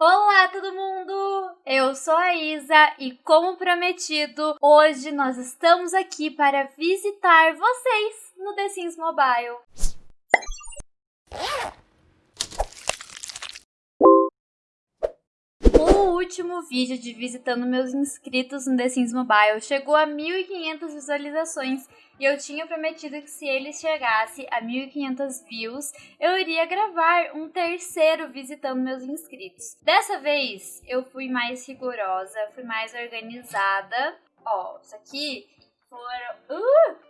Olá, todo mundo! Eu sou a Isa e, como prometido, hoje nós estamos aqui para visitar vocês no The Sims Mobile. O último vídeo de visitando meus inscritos no The Sims Mobile chegou a 1.500 visualizações e eu tinha prometido que se ele chegasse a 1.500 views, eu iria gravar um terceiro visitando meus inscritos. Dessa vez, eu fui mais rigorosa, fui mais organizada. Ó, isso aqui foram... Uh!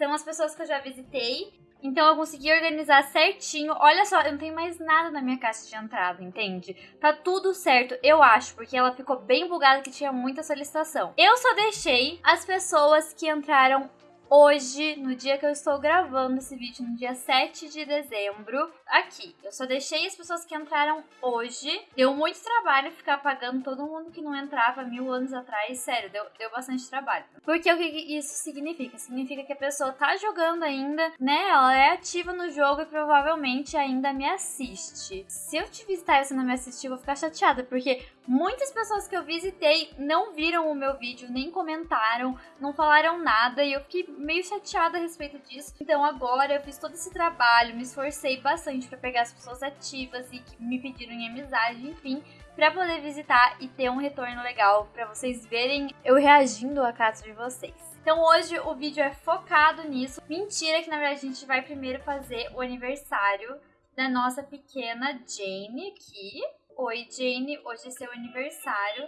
São as pessoas que eu já visitei então eu consegui organizar certinho. Olha só, eu não tenho mais nada na minha caixa de entrada, entende? Tá tudo certo, eu acho, porque ela ficou bem bugada que tinha muita solicitação. Eu só deixei as pessoas que entraram hoje, no dia que eu estou gravando esse vídeo, no dia 7 de dezembro, aqui. Eu só deixei as pessoas que entraram hoje. Deu muito trabalho ficar pagando todo mundo que não entrava mil anos atrás. Sério, deu, deu bastante trabalho. Porque o que isso significa? Significa que a pessoa tá jogando ainda, né? Ela é ativa no jogo e provavelmente ainda me assiste. Se eu te visitar e você não me assistir, eu vou ficar chateada, porque muitas pessoas que eu visitei não viram o meu vídeo, nem comentaram, não falaram nada e eu fiquei meio chateada a respeito disso. Então agora eu fiz todo esse trabalho, me esforcei bastante para pegar as pessoas ativas e que me pediram em amizade, enfim, para poder visitar e ter um retorno legal para vocês verem eu reagindo a caso de vocês. Então hoje o vídeo é focado nisso. Mentira que na verdade a gente vai primeiro fazer o aniversário da nossa pequena Jane aqui. Oi Jane, hoje é seu aniversário.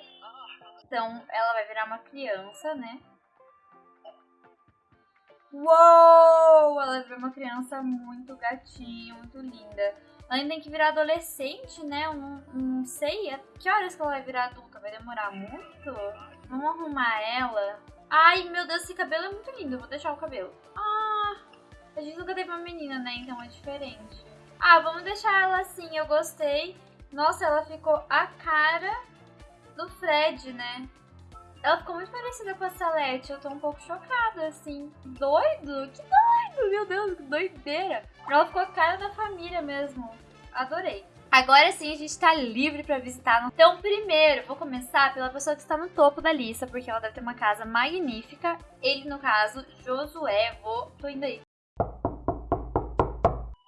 Então ela vai virar uma criança, né? Uou! Ela virou uma criança muito gatinha, muito linda. Ela ainda tem que virar adolescente, né? Eu não, sei. É, que horas que ela vai virar adulta? Vai demorar muito? Vamos arrumar ela. Ai, meu Deus, esse cabelo é muito lindo. Eu vou deixar o cabelo. Ah, a gente nunca teve uma menina, né? Então é diferente. Ah, vamos deixar ela assim. Eu gostei. Nossa, ela ficou a cara do Fred, né? Ela ficou muito parecida com a Salete. Eu tô um pouco chocada, assim. Doido? Que doido! Meu Deus, que doideira! Ela ficou a cara da família mesmo. Adorei. Agora sim a gente tá livre pra visitar. Então, primeiro, vou começar pela pessoa que está no topo da lista, porque ela deve ter uma casa magnífica. Ele, no caso, Josué. Vou. tô indo aí.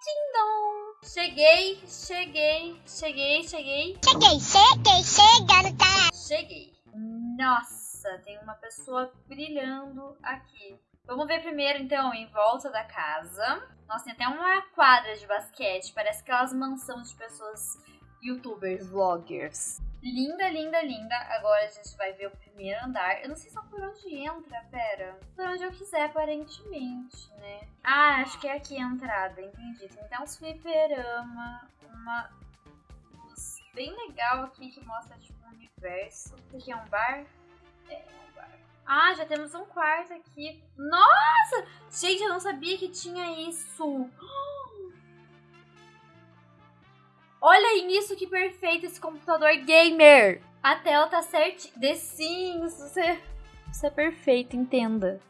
Ding Cheguei, cheguei, cheguei, cheguei. Cheguei, cheguei, chegando, tá? Cheguei. Nossa! Uma pessoa brilhando aqui. Vamos ver primeiro, então, em volta da casa. Nossa, tem até uma quadra de basquete. Parece aquelas mansões de pessoas youtubers, vloggers. Linda, linda, linda. Agora a gente vai ver o primeiro andar. Eu não sei só por onde entra, pera. Por onde eu quiser, aparentemente, né? Ah, acho que é aqui a entrada, entendi. Tem até uns fliperama, uma luz bem legal aqui que mostra, tipo, um universo. Aqui é um bar? Ah, já temos um quarto aqui. Nossa! Gente, eu não sabia que tinha isso. Olha nisso que perfeito esse computador gamer. A tela tá certinha. The Sims, você, você é perfeito, entenda.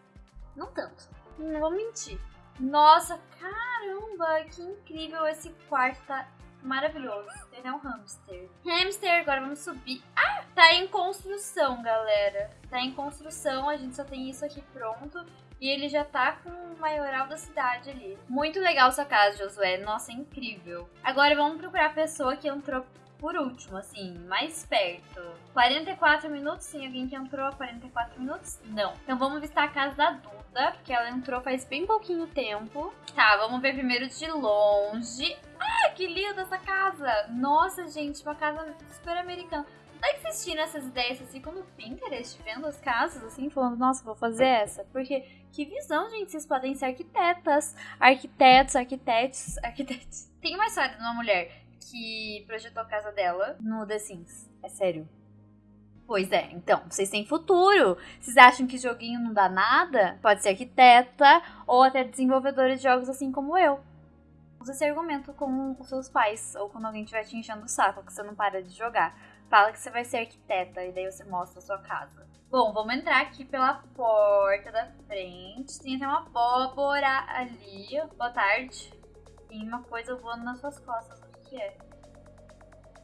Não tanto. Não vou mentir. Nossa, caramba, que incrível esse quarto. Tá maravilhoso. Tem até um hamster. Hamster, agora vamos subir. Ah, tá em construção, galera. Tá em construção, a gente só tem isso aqui pronto. E ele já tá com o maioral da cidade ali. Muito legal sua casa, Josué. Nossa, é incrível. Agora vamos procurar a pessoa que entrou por último, assim, mais perto. 44 minutos, sim, alguém que entrou há 44 minutos? Não. Então vamos visitar a casa da Duda, porque ela entrou faz bem pouquinho tempo. Tá, vamos ver primeiro de longe. Ah, que linda essa casa! Nossa, gente, uma casa super americana. Não é tiram essas ideias assim como Pinterest, vendo as casas assim, falando, nossa, vou fazer essa. Porque que visão, gente, vocês podem ser arquitetas, arquitetos, arquitetos, arquitetos. Tem uma história de uma mulher que projetou a casa dela no The Sims. É sério. Pois é, então, vocês têm futuro. Vocês acham que joguinho não dá nada? Pode ser arquiteta ou até desenvolvedora de jogos assim como eu. Usa esse argumento com os seus pais ou quando alguém estiver te enchendo o saco que você não para de jogar. Fala que você vai ser arquiteta e daí você mostra a sua casa. Bom, vamos entrar aqui pela porta da frente. Tem até uma abóbora ali. Boa tarde. Tem uma coisa voando nas suas costas que é.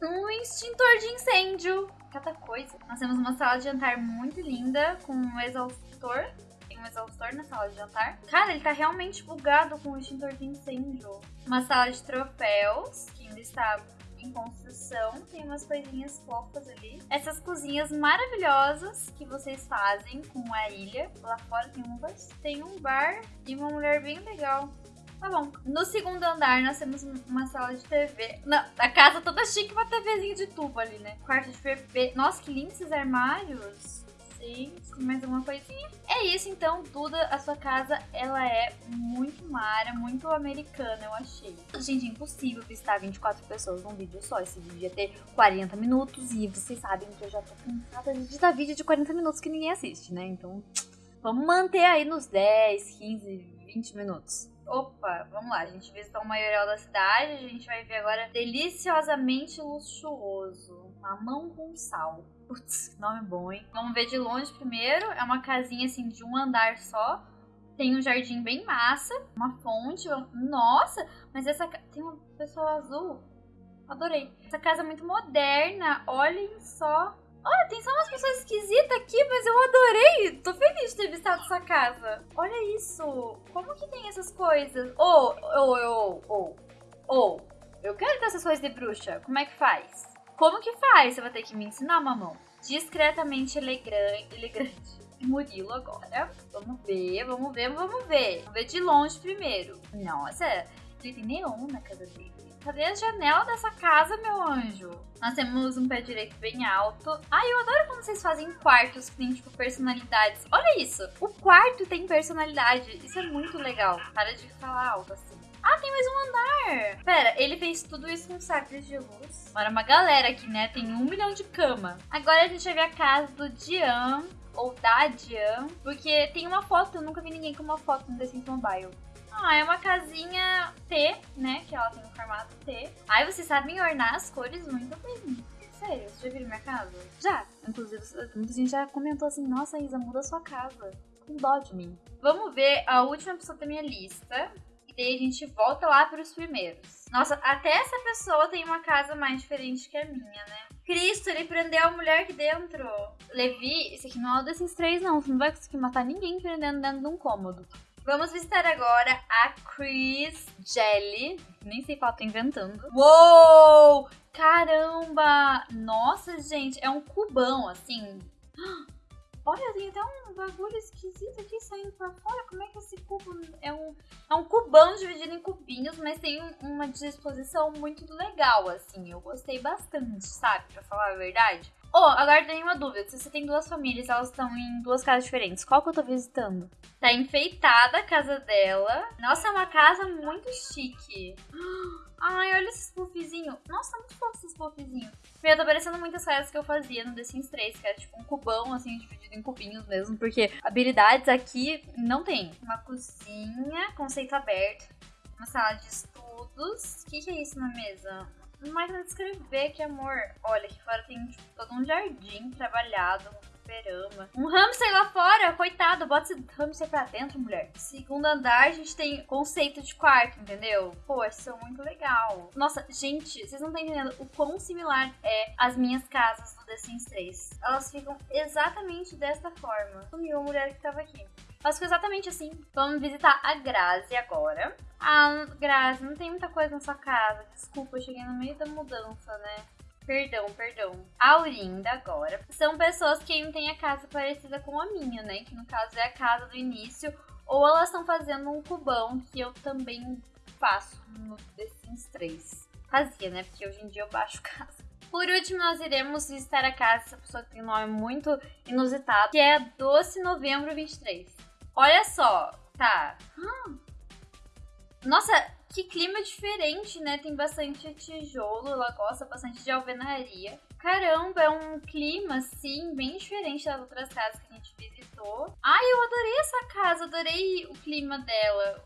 um extintor de incêndio. Cada coisa. Nós temos uma sala de jantar muito linda, com um exaustor. Tem um exaustor na sala de jantar. Cara, ele tá realmente bugado com o extintor de incêndio. Uma sala de troféus, que ainda está em construção. Tem umas coisinhas fofas ali. Essas cozinhas maravilhosas que vocês fazem com a ilha. Lá fora tem um tem um bar e uma mulher bem legal. Tá bom. No segundo andar nós temos uma sala de TV. Não, a casa toda chique, uma TVzinha de tubo ali, né? Quarto de bebê. Nossa, que lindos esses armários sei se mais alguma coisinha. É isso então, Duda, a sua casa, ela é muito mara, muito americana, eu achei. Gente, é impossível visitar 24 pessoas num vídeo só. Esse vídeo ia ter 40 minutos e vocês sabem que eu já tô cansada de editar vídeo de 40 minutos que ninguém assiste, né? Então, vamos manter aí nos 10, 15, 20 minutos. Opa, vamos lá, a gente visitou o maioral da cidade, a gente vai ver agora deliciosamente luxuoso. Mamão com sal. Putz, nome bom, hein? Vamos ver de longe primeiro. É uma casinha assim de um andar só. Tem um jardim bem massa, uma fonte. Nossa, mas essa tem uma pessoa azul. Adorei. Essa casa é muito moderna. Olhem só. Olha, tem só umas pessoas esquisitas aqui, mas eu adorei. Tô feliz visitado essa casa. Olha isso. Como que tem essas coisas? Ô, ô, ô, ô, ô. Eu quero ter essas coisas de bruxa. Como é que faz? Como que faz? Você vai ter que me ensinar, mamão. Discretamente elegante. elegante. Murilo agora. Vamos ver, vamos ver, vamos ver. Vamos ver de longe primeiro. Nossa, ele tem neon na casa dele. Cadê a janela dessa casa, meu anjo? Nós temos um pé direito bem alto. Ai, eu adoro quando vocês fazem quartos que tem, tipo, personalidades. Olha isso! O quarto tem personalidade. Isso é muito legal. Para de falar alto assim. Ah, tem mais um andar! Pera, ele fez tudo isso com sacos de luz. Agora uma galera aqui, né? Tem um milhão de cama. Agora a gente vai ver a casa do Dian, ou da Dian, porque tem uma foto, eu nunca vi ninguém com uma foto no The Sims Mobile. Ah, é uma casinha T, né? Que ela tem um formato T. Ai, vocês sabem ornar as cores muito bem. Sério, vocês já viram minha casa? Já. Inclusive, muita gente já comentou assim, nossa, Isa, muda sua casa. Com dó de mim. Vamos ver a última pessoa da minha lista, e daí a gente volta lá para os primeiros. Nossa, até essa pessoa tem uma casa mais diferente que a minha, né? Cristo, ele prendeu a mulher aqui dentro. Levi, esse aqui não é desses três, não. Você não vai conseguir matar ninguém prendendo dentro de um cômodo. Vamos visitar agora a Chris Jelly. Nem sei qual tô inventando. Uou! Caramba! Nossa, gente, é um cubão, assim. Olha, tem até um bagulho esquisito aqui saindo pra fora. Como é que esse cubo é um, é um cubão dividido em cubinhos, mas tem uma disposição muito legal, assim. Eu gostei bastante, sabe? Pra falar a verdade. Oh, agora tem uma dúvida. Se você tem duas famílias, elas estão em duas casas diferentes. Qual que eu tô visitando? Tá enfeitada a casa dela. Nossa, é uma casa muito chique. Ai, olha esses puffzinhos. Nossa, muito fofo esses puffzinhos. Me tá parecendo muitas casas que eu fazia no The Sims 3, que era tipo um cubão, assim, dividido em cubinhos mesmo, porque habilidades aqui não tem. Uma cozinha, conceito aberto, uma sala de estudos. O que, que é isso na mesa? Uma máquina de escrever, que amor. Olha, aqui fora tem tipo, todo um jardim trabalhado, fliperama. Um hamster lá fora, coitado, bota esse hamster pra dentro, mulher. Segundo andar, a gente tem conceito de quarto, entendeu? Pô, isso é muito legal. Nossa, gente, vocês não estão entendendo o quão similar é as minhas casas do The Sims 3. Elas ficam exatamente desta forma. Sumiu a mulher que tava aqui. Elas ficam exatamente assim. Vamos visitar a Grazi agora. Ah, Grazi, não tem muita coisa na sua casa. Desculpa, eu cheguei no meio da mudança, né? Perdão, perdão. Aurinda agora. São pessoas que não têm a casa parecida com a minha, né? Que no caso é a casa do início. Ou elas estão fazendo um cubão que eu também faço no The Sims 3. Fazia, né? Porque hoje em dia eu baixo casa. Por último, nós iremos visitar a casa dessa pessoa que tem um nome muito inusitado, que é Doce Novembro 23. Olha só, tá. Nossa, que clima diferente, né? Tem bastante tijolo, ela gosta bastante de alvenaria. Caramba, é um clima, assim, bem diferente das outras casas que a gente visitou. Ai, eu adorei essa casa, adorei o clima dela,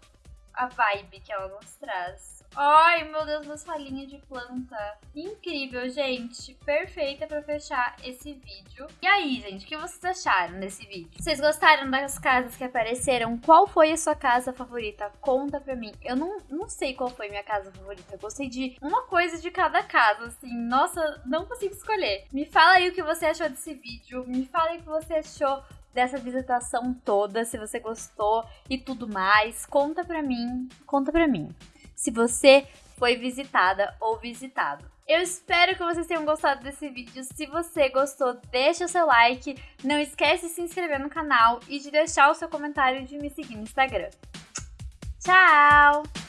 a vibe que ela nos traz. Ai, meu Deus, meus falinhas de planta. Incrível, gente. Perfeita pra fechar esse vídeo. E aí, gente, o que vocês acharam desse vídeo? Vocês gostaram das casas que apareceram? Qual foi a sua casa favorita? Conta pra mim. Eu não, não sei qual foi minha casa favorita. Eu gostei de uma coisa de cada casa, assim. Nossa, não consigo escolher. Me fala aí o que você achou desse vídeo. Me fala aí o que você achou dessa visitação toda, se você gostou e tudo mais. Conta pra mim, conta pra mim se você foi visitada ou visitado. Eu espero que vocês tenham gostado desse vídeo. Se você gostou, deixa o seu like. Não esquece de se inscrever no canal e de deixar o seu comentário de me seguir no Instagram. Tchau!